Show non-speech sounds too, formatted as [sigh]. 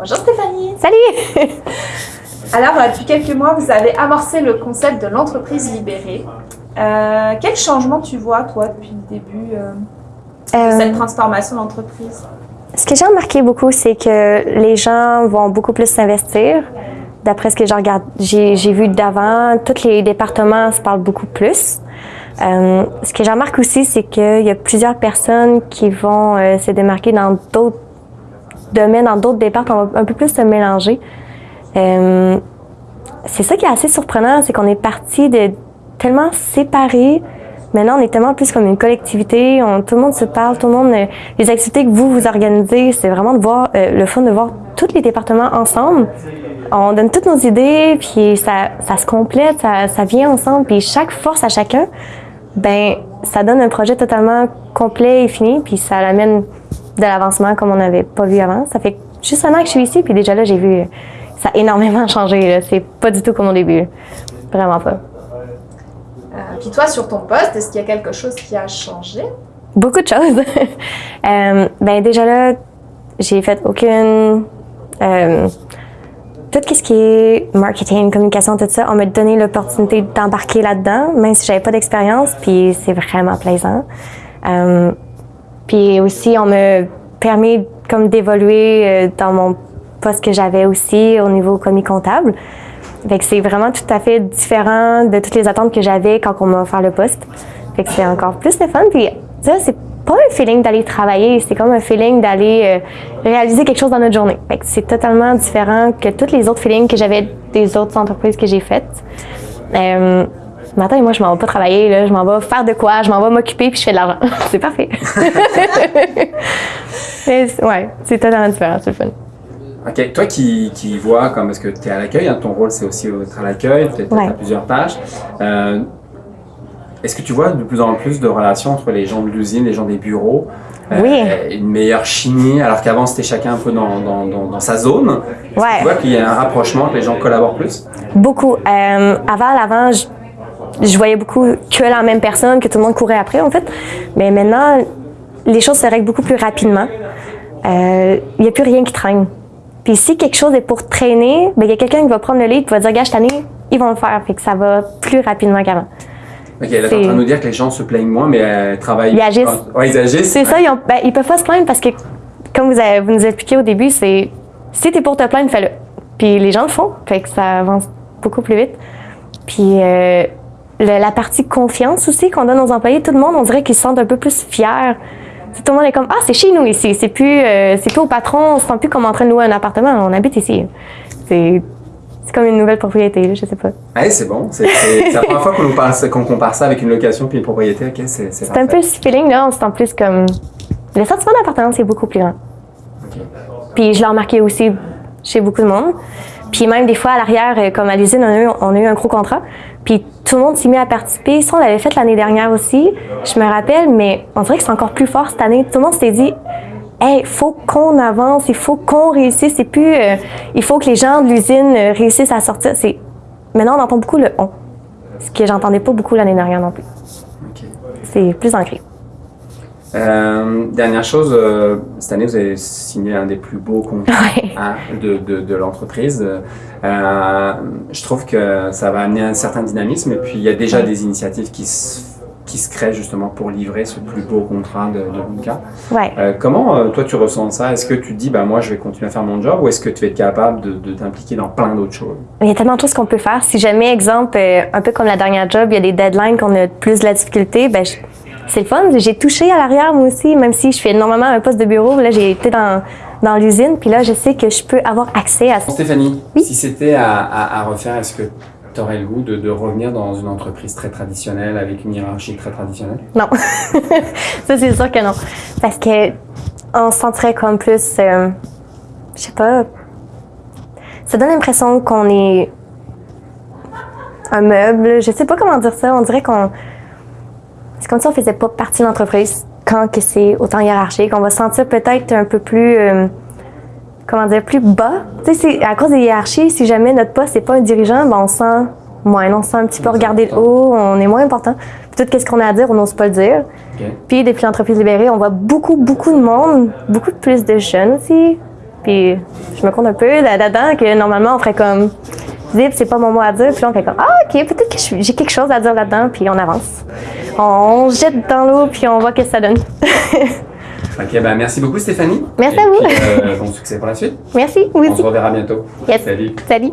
Bonjour Stéphanie. Salut! [laughs] Alors, euh, depuis quelques mois, vous avez amorcé le concept de l'entreprise libérée. Euh, quel changement tu vois, toi, depuis le début euh, de Euh, cette transformation d'entreprise? ce que j'ai remarqué beaucoup, c'est que les gens vont beaucoup plus s'investir. D'après ce que j'ai vu d'avant, tous les départements se parlent beaucoup plus. Euh, ce que j'ai remarqué aussi, c'est qu'il y a plusieurs personnes qui vont euh, se démarquer dans d'autres domaines, dans d'autres départements, on va un peu plus se mélanger. Euh, c'est ça qui est assez surprenant, c'est qu'on est parti de tellement séparés. Maintenant, on est tellement plus comme une collectivité. Tout le monde se parle, tout le monde. euh, les activités que vous vous organisez, c'est vraiment de voir euh, le fun de voir tous les départements ensemble. On donne toutes nos idées, puis ça, ça se complète, ça, ça vient ensemble, puis chaque force à chacun, ben ça donne un projet totalement complet et fini, puis ça amène de l'avancement comme on n'avait pas vu avant. Ça fait juste un an que je suis ici, puis déjà là, j'ai vu ça a énormément [laughs] changé. C'est pas du tout comme au début. Vraiment pas. Euh, puis toi, sur ton poste, est-ce qu'il y a quelque chose qui a changé? Beaucoup de choses. [laughs] Euh, ben déjà là, j'ai fait aucune. euh, tout ce qui est marketing, communication, tout ça, on m'a donné l'opportunité d'embarquer là-dedans, même si j'avais pas d'expérience, puis c'est vraiment plaisant. Euh, puis aussi, on m'a permis comme d'évoluer euh, dans mon poste que j'avais aussi au niveau commis comptable. Fait que c'est vraiment tout à fait différent de toutes les attentes que j'avais quand on m'a offert le poste. Fait que c'est encore plus le fun. Puis ça, c'est pas un feeling d'aller travailler, c'est comme un feeling d'aller euh, réaliser quelque chose dans notre journée. Fait que c'est totalement différent que tous les autres feelings que j'avais des autres entreprises que j'ai faites. Euh, ce matin, moi, je m'en vais pas travailler, là. je m'en vais faire de quoi, je m'en vais m'occuper puis je fais de l'argent. [laughs] c'est parfait. [laughs] Ouais, c'est totalement différent, c'est le fun. Ok, toi qui, qui vois, comme parce que tu es à l'accueil, hein, ton rôle c'est aussi être à l'accueil, peut-être Ouais. à plusieurs tâches. Euh, Est-ce que tu vois de plus en plus de relations entre les gens de l'usine, les gens des bureaux euh, Oui. Une meilleure chimie, alors qu'avant c'était chacun un peu dans, dans, dans, dans sa zone? Ouais. Tu vois qu'il y a un rapprochement, que les gens collaborent plus? Beaucoup. Euh, avant, l'avant, je, je voyais beaucoup que la même personne, que tout le monde courait après, en fait. Mais maintenant, les choses se règlent beaucoup plus rapidement. Euh, Il n'y a plus rien qui traîne. Puis si quelque chose est pour traîner, ben, il y a quelqu'un qui va prendre le lead et va dire, gars, cette année, ils vont le faire. Fait que ça va plus rapidement qu'avant. Ok, là t'es en train de nous dire que les gens se plaignent moins, mais euh, travaillent. Ils agissent. Ouais, ils agissent. C'est ça, ils, ont, ben, ils peuvent pas se plaindre parce que, comme vous, avez, vous nous expliquez au début, c'est si t'es pour te plaindre, fais-le. Puis les gens le font, fait que ça avance beaucoup plus vite. Puis euh, le- la partie confiance aussi qu'on donne aux employés, tout le monde, on dirait qu'ils se sentent un peu plus fiers. Tout le monde est comme ah c'est chez nous ici, c'est plus euh, c'est plus au patron, on se sent plus comme en train de louer un appartement, on habite ici. C'est c'est comme une nouvelle propriété, là, je sais pas. Ouais, c'est bon. C'est la première fois qu'on compare ça avec une location puis une propriété. Ok, c'est c'est un peu ce feeling là, on se sent plus comme le sentiment d'appartenance est beaucoup plus grand. Puis je l'ai remarqué aussi chez beaucoup de monde. Puis même des fois à l'arrière, euh, comme à l'usine, on, on a eu un gros contrat. Puis tout le monde s'est mis à participer. Ça, on l'avait fait l'année dernière aussi. Je me rappelle, mais on dirait que c'est encore plus fort cette année. Tout le monde s'était dit, hey, faut qu'on avance, il faut qu'on réussisse. C'est plus, euh, il faut que les gens de l'usine euh, réussissent à sortir. C'est maintenant on entend beaucoup le on, ce que j'entendais pas beaucoup l'année dernière non plus. C'est plus ancré. Euh, dernière chose, euh, cette année, vous avez signé un des plus beaux contrats Ouais. hein, de, de, de l'entreprise. Euh, je trouve que ça va amener un certain dynamisme et puis il y a déjà des initiatives qui se, qui se créent justement pour livrer ce plus beau contrat de, de. Ouais. Comment toi tu ressens ça? Est-ce que tu te dis bah moi je vais continuer à faire mon job ou est-ce que tu es capable de, t'impliquer dans plein d'autres choses? Il y a tellement de choses qu'on peut faire. Si jamais, exemple, un peu comme la dernière job, il y a des deadlines qu'on a plus de la difficulté, ben je- c'est le fun. J'ai touché à l'arrière moi aussi, même si je fais normalement un poste de bureau. Là, j'ai été dans, dans l'usine, puis là, je sais que je peux avoir accès à ça. Stéphanie, Oui? si c'était à, à- à refaire, est-ce que tu aurais le goût de, de revenir dans une entreprise très traditionnelle avec une hiérarchie très traditionnelle? Non. [laughs] ça, c'est sûr que non. Parce que on se sentirait comme plus. euh, je sais pas. Ça donne l'impression qu'on est un meuble. Je sais pas comment dire ça. On dirait qu'on. C'est comme si on faisait pas partie de l'entreprise quand que c'est autant hiérarchique. On va se sentir peut-être un peu plus. euh, comment dire, plus bas. Tu sais, c'est à cause des hiérarchies, si jamais notre poste n'est pas un dirigeant, ben on se sent moins, on se sent un petit peu regardé de haut, on est moins important. Puis tout ce qu'on a à dire, on n'ose pas le dire. Puis depuis l'entreprise libérée, on voit beaucoup, beaucoup de monde, beaucoup plus de jeunes aussi. Puis je me compte un peu là- là-dedans que normalement on ferait comme zip, c'est pas mon mot à dire. Puis là on fait comme ah ok, peut-être que j'ai quelque chose à dire là-dedans. Puis on avance. On, se jette dans l'eau puis on voit ce que ça donne. [laughs] Ok, ben merci beaucoup Stéphanie. Merci Et à vous. puis, euh, bon succès pour la suite. Merci, oui On se reverra bientôt. Yes. Salut. Salut.